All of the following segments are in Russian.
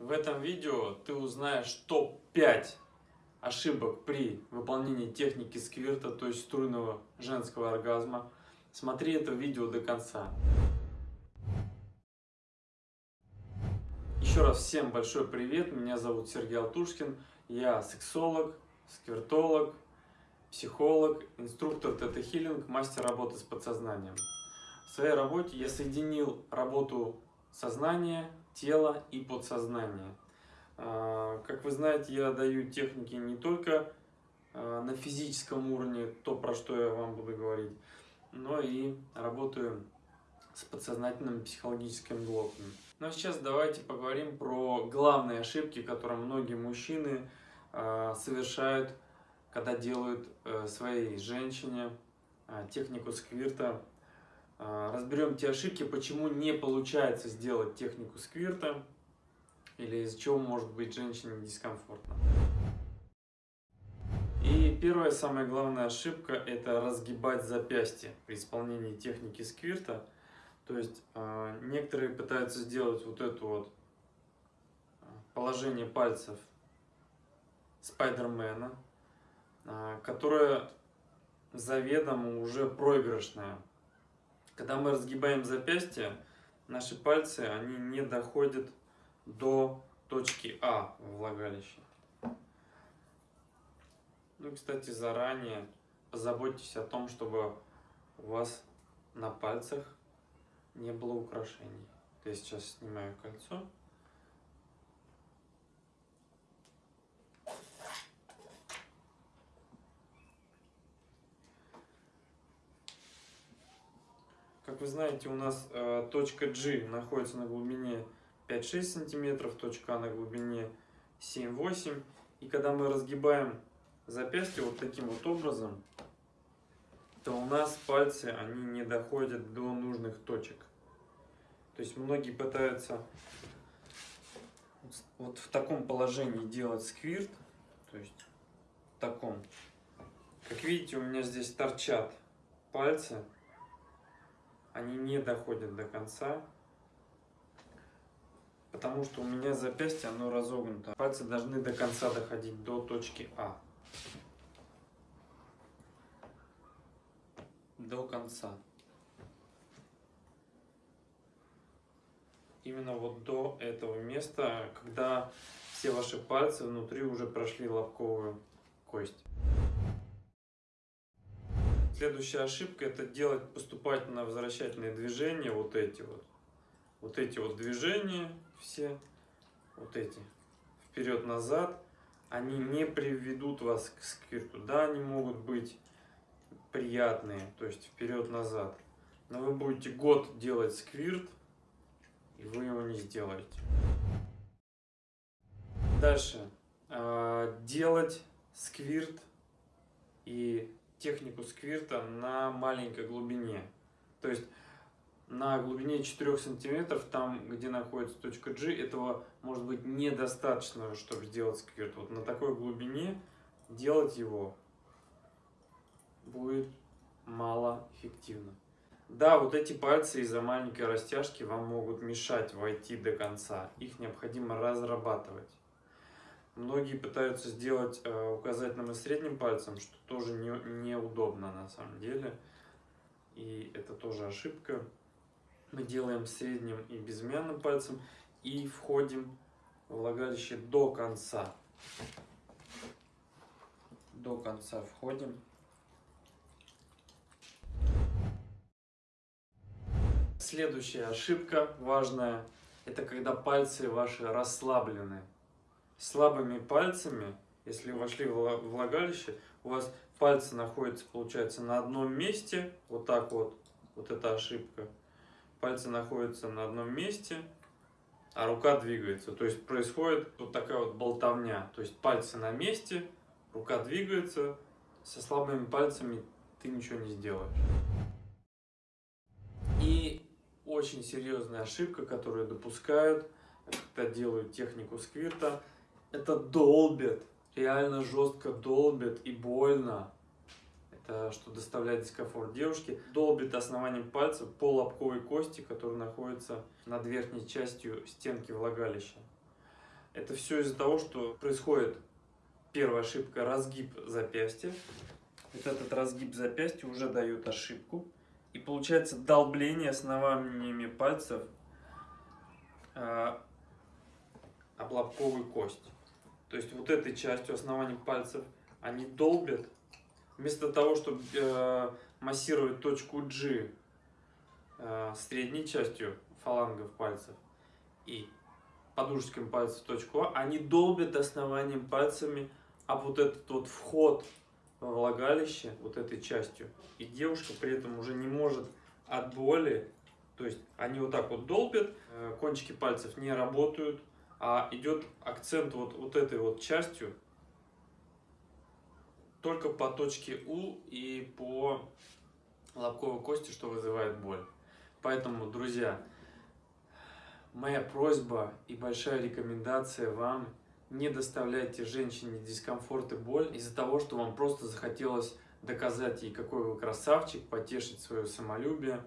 В этом видео ты узнаешь топ-5 ошибок при выполнении техники сквирта, то есть струйного женского оргазма. Смотри это видео до конца. Еще раз всем большой привет, меня зовут Сергей Алтушкин, я сексолог, сквиртолог, психолог, инструктор тета-хиллинг, мастер работы с подсознанием. В своей работе я соединил работу сознания, тела и подсознания. А, как вы знаете, я даю техники не только а, на физическом уровне, то, про что я вам буду говорить, но и работаю с подсознательными психологическими блоками. Ну а сейчас давайте поговорим про главные ошибки, которые многие мужчины э, совершают, когда делают э, своей женщине технику сквирта. Э, разберем те ошибки, почему не получается сделать технику сквирта или из-за чего может быть женщине дискомфортно. И первая, самая главная ошибка – это разгибать запястье при исполнении техники сквирта. То есть э, некоторые пытаются сделать вот это вот а, положение пальцев Спайдермена, которое заведомо уже проигрышное. Когда мы разгибаем запястье, наши пальцы они не доходят до точки А в влагалище. Ну, кстати, заранее позаботьтесь о том, чтобы у вас на пальцах не было украшений. Я сейчас снимаю кольцо. Как вы знаете, у нас э, точка G находится на глубине 5-6 сантиметров, точка А на глубине 7-8. И когда мы разгибаем запястье вот таким вот образом, то у нас пальцы, они не доходят до нужных точек. То есть многие пытаются вот в таком положении делать сквирт, то есть в таком. Как видите, у меня здесь торчат пальцы, они не доходят до конца, потому что у меня запястье, оно разогнуто. Пальцы должны до конца доходить до точки А. до конца. Именно вот до этого места, когда все ваши пальцы внутри уже прошли лобковую кость. Следующая ошибка это делать поступательно возвращательные движения, вот эти вот. Вот эти вот движения все, вот эти, вперед-назад, они не приведут вас к сквирту. Да, они могут быть приятные, то есть вперед-назад. Но вы будете год делать сквирт, и вы его не сделаете. Дальше. А, делать сквирт и технику сквирта на маленькой глубине. То есть на глубине 4 сантиметров, там где находится точка G, этого может быть недостаточно, чтобы сделать сквирт. Вот на такой глубине делать его будет малоэффективно. Да, вот эти пальцы из-за маленькой растяжки вам могут мешать войти до конца. Их необходимо разрабатывать. Многие пытаются сделать э, указательным и средним пальцем, что тоже не, неудобно на самом деле. И это тоже ошибка. Мы делаем средним и безымянным пальцем и входим в влагалище до конца. До конца входим. Следующая ошибка важная, это когда пальцы ваши расслаблены. Слабыми пальцами, если вошли в влагалище, у вас пальцы находятся, получается, на одном месте, вот так вот, вот эта ошибка. Пальцы находятся на одном месте, а рука двигается. То есть происходит вот такая вот болтовня. То есть пальцы на месте, рука двигается, со слабыми пальцами ты ничего не сделаешь. И очень серьезная ошибка, которую допускают, когда делают технику сквирта, это долбят, реально жестко долбят и больно. Это что доставляет дискомфорт девушке. Долбит основанием пальца по лобковой кости, которая находится над верхней частью стенки влагалища. Это все из-за того, что происходит первая ошибка разгиб запястья. Вот этот разгиб запястья уже дает ошибку. И получается долбление основаниями пальцев э, об лобковую кость. То есть вот этой частью основания пальцев они долбят. Вместо того, чтобы э, массировать точку G э, средней частью фалангов пальцев и подушечками пальцев точку А, они долбят основанием пальцами об вот этот вот вход во влагалище, вот этой частью. И девушка при этом уже не может от боли, то есть они вот так вот долбят, э, кончики пальцев не работают, а идет акцент вот, вот этой вот частью только по точке У и по лобковой кости, что вызывает боль. Поэтому, друзья, моя просьба и большая рекомендация вам не доставляйте женщине дискомфорт и боль из-за того, что вам просто захотелось доказать ей, какой вы красавчик, потешить свое самолюбие.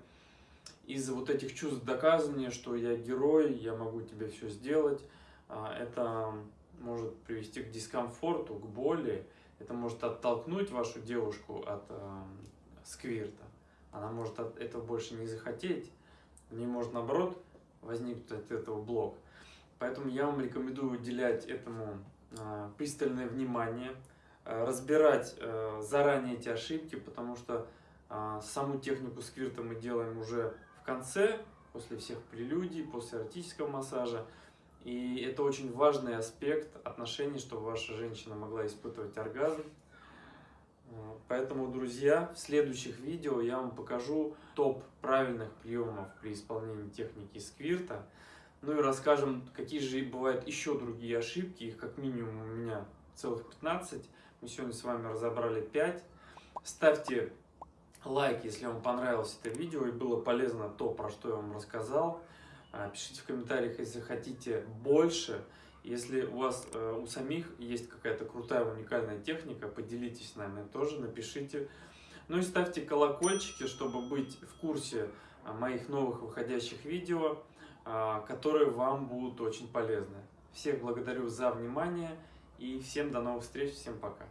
Из-за вот этих чувств доказывания, что я герой, я могу тебе все сделать, это может привести к дискомфорту, к боли, это может оттолкнуть вашу девушку от э, сквирта. Она может от этого больше не захотеть, не может наоборот возникнуть от этого блок. Поэтому я вам рекомендую уделять этому э, пристальное внимание, э, разбирать э, заранее эти ошибки, потому что саму технику сквирта мы делаем уже в конце, после всех прелюдий, после эротического массажа. И это очень важный аспект отношений, чтобы ваша женщина могла испытывать оргазм. Поэтому, друзья, в следующих видео я вам покажу топ правильных приемов при исполнении техники сквирта. Ну и расскажем, какие же бывают еще другие ошибки. Их как минимум у меня целых 15. Мы сегодня с вами разобрали 5. Ставьте лайк, если вам понравилось это видео и было полезно то, про что я вам рассказал. А, пишите в комментариях, если хотите больше. Если у вас э, у самих есть какая-то крутая уникальная техника, поделитесь с нами тоже, напишите. Ну и ставьте колокольчики, чтобы быть в курсе а, моих новых выходящих видео, а, которые вам будут очень полезны. Всех благодарю за внимание и всем до новых встреч, всем пока.